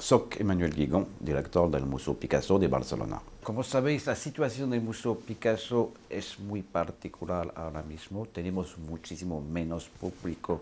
Soy Emmanuel Guigon, director del Museo Picasso de Barcelona. Como sabéis, la situación del Museo Picasso es muy particular ahora mismo. Tenemos muchísimo menos público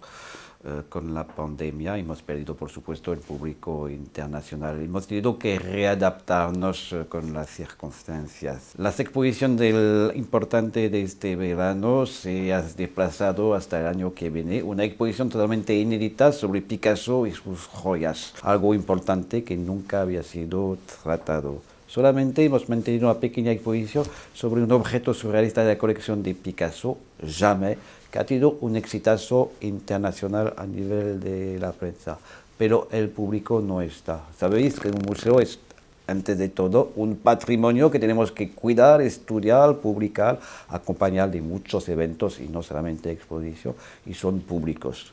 eh, con la pandemia. Hemos perdido, por supuesto, el público internacional. Hemos tenido que readaptarnos eh, con las circunstancias. La exposición del importante de este verano se ha desplazado hasta el año que viene. Una exposición totalmente inédita sobre Picasso y sus joyas. Algo importante que nunca había sido tratado. Solamente hemos mantenido una pequeña exposición sobre un objeto surrealista de la colección de Picasso, Jamais, que ha tenido un exitazo internacional a nivel de la prensa. Pero el público no está. Sabéis que un museo es, antes de todo, un patrimonio que tenemos que cuidar, estudiar, publicar, acompañar de muchos eventos y no solamente exposición, y son públicos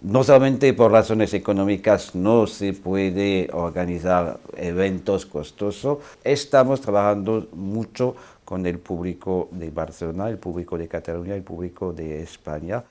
no solamente por razones económicas no se puede organizar eventos costosos, estamos trabajando mucho con el público de Barcelona, el público de Cataluña, el público de España.